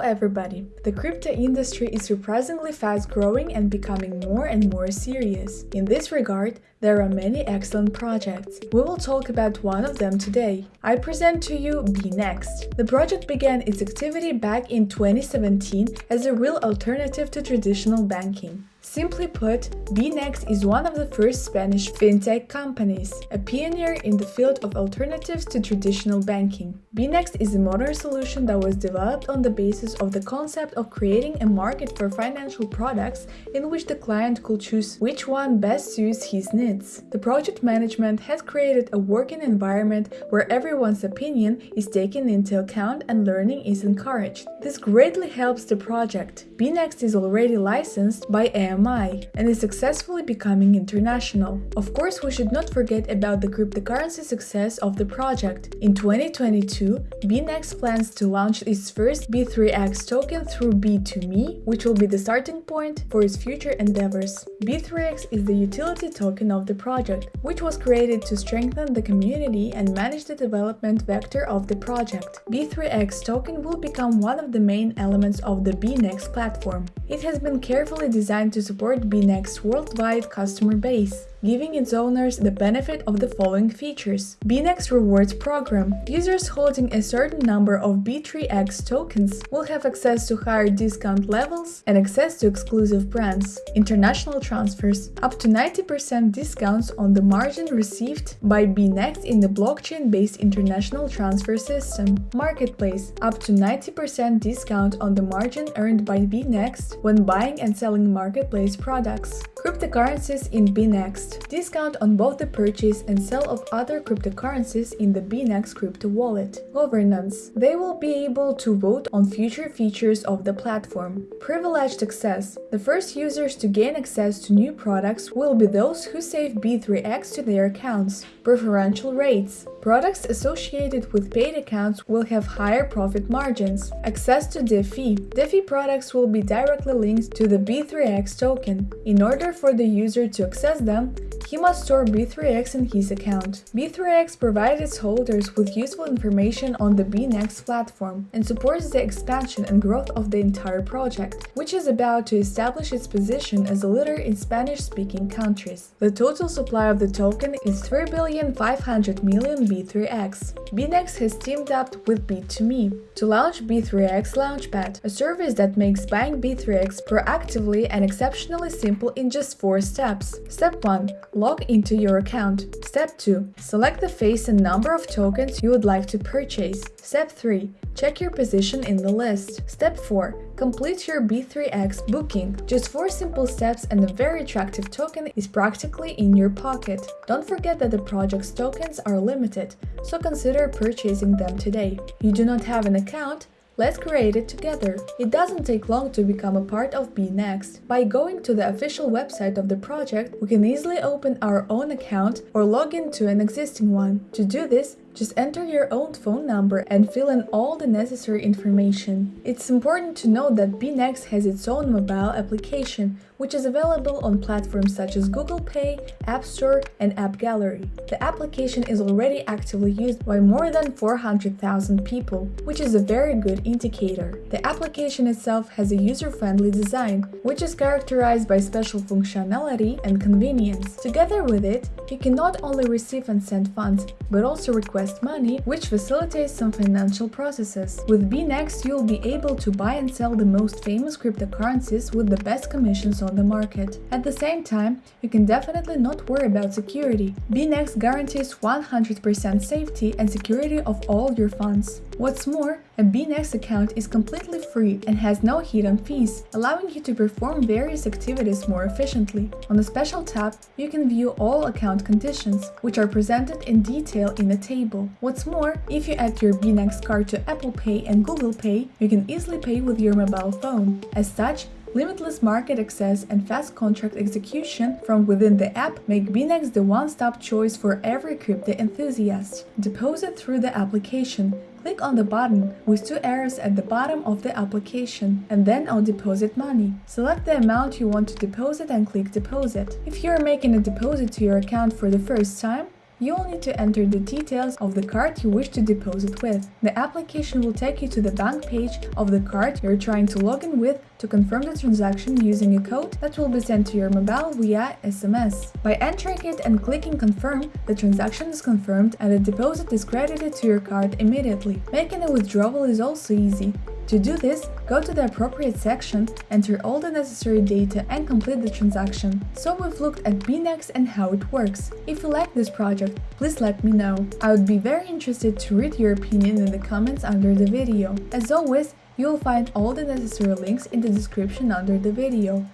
everybody! The crypto industry is surprisingly fast growing and becoming more and more serious. In this regard, there are many excellent projects. We will talk about one of them today. I present to you BNext. The project began its activity back in 2017 as a real alternative to traditional banking. Simply put, BNext is one of the first Spanish fintech companies, a pioneer in the field of alternatives to traditional banking. BNext is a modern solution that was developed on the basis of the concept of creating a market for financial products in which the client could choose which one best suits his needs. The project management has created a working environment where everyone's opinion is taken into account and learning is encouraged. This greatly helps the project. BNext is already licensed by AMI and is successfully becoming international. Of course, we should not forget about the cryptocurrency success of the project. In 2022, 2022, BNext plans to launch its first B3X token through Bit2Me, which will be the starting point for its future endeavors. B3X is the utility token of the project, which was created to strengthen the community and manage the development vector of the project. B3X token will become one of the main elements of the BNext platform. It has been carefully designed to support BNext's worldwide customer base giving its owners the benefit of the following features. BNext Rewards Program. Users holding a certain number of B3X tokens will have access to higher discount levels and access to exclusive brands. International transfers. Up to 90% discounts on the margin received by BNext in the blockchain-based international transfer system. Marketplace. Up to 90% discount on the margin earned by BNext when buying and selling marketplace products. Cryptocurrencies in BNext discount on both the purchase and sale of other cryptocurrencies in the BNext crypto wallet. Governance. They will be able to vote on future features of the platform. Privileged access. The first users to gain access to new products will be those who save B3X to their accounts. Preferential rates. Products associated with paid accounts will have higher profit margins. Access to DeFi. DeFi products will be directly linked to the B3X token. In order for the user to access them, he must store B3X in his account. B3X provides its holders with useful information on the BNext platform and supports the expansion and growth of the entire project, which is about to establish its position as a leader in Spanish-speaking countries. The total supply of the token is 3.500 million B3X. BNext has teamed up with Bit2Me to launch B3X Launchpad, a service that makes buying B3X proactively and exceptionally simple in just 4 steps. Step 1 log into your account. Step 2. Select the face and number of tokens you would like to purchase. Step 3. Check your position in the list. Step 4. Complete your B3X booking. Just 4 simple steps and a very attractive token is practically in your pocket. Don't forget that the project's tokens are limited, so consider purchasing them today. You do not have an account? Let's create it together. It doesn't take long to become a part of BNext. By going to the official website of the project, we can easily open our own account or log into an existing one. To do this, just enter your own phone number and fill in all the necessary information. It's important to note that BNext has its own mobile application, which is available on platforms such as Google Play, App Store, and App Gallery. The application is already actively used by more than 400,000 people, which is a very good indicator. The application itself has a user-friendly design, which is characterized by special functionality and convenience. Together with it, you can not only receive and send funds, but also request request money, which facilitates some financial processes. With BNext, you'll be able to buy and sell the most famous cryptocurrencies with the best commissions on the market. At the same time, you can definitely not worry about security. BNext guarantees 100% safety and security of all your funds. What's more, a BNext account is completely free and has no hidden fees, allowing you to perform various activities more efficiently. On the special tab, you can view all account conditions, which are presented in detail in a table. What's more, if you add your BNext card to Apple Pay and Google Pay, you can easily pay with your mobile phone. As such, Limitless market access and fast contract execution from within the app make BNext the one-stop choice for every crypto enthusiast. Deposit through the application. Click on the button with two arrows at the bottom of the application and then on Deposit Money. Select the amount you want to deposit and click Deposit. If you are making a deposit to your account for the first time, you will need to enter the details of the card you wish to deposit with. The application will take you to the bank page of the card you're trying to log in with to confirm the transaction using a code that will be sent to your mobile via SMS. By entering it and clicking confirm, the transaction is confirmed and the deposit is credited to your card immediately. Making a withdrawal is also easy. To do this, go to the appropriate section, enter all the necessary data and complete the transaction. So we've looked at BNext and how it works. If you like this project, please let me know. I would be very interested to read your opinion in the comments under the video. As always, you will find all the necessary links in the description under the video.